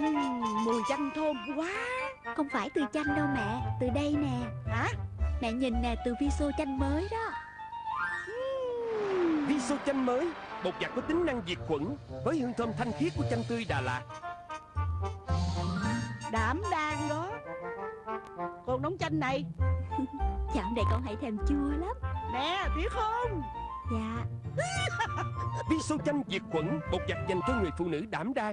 Uhm, mùi chanh thơm quá. Không phải từ chanh đâu mẹ Từ đây nè. Hả? Mẹ nhìn nè từ vi chanh mới đó. Viso chanh mới Bột giặt có tính năng diệt khuẩn Với hương thơm thanh khiết của chanh tươi Đà Lạt. Đảm đang đó. Con nóng chanh này. Chạm này con hãy thèm chua lắm. Nè biết không? Dạ. Viso chanh diệt khuẩn Bột giặt dành cho người phụ nữ đảm đang.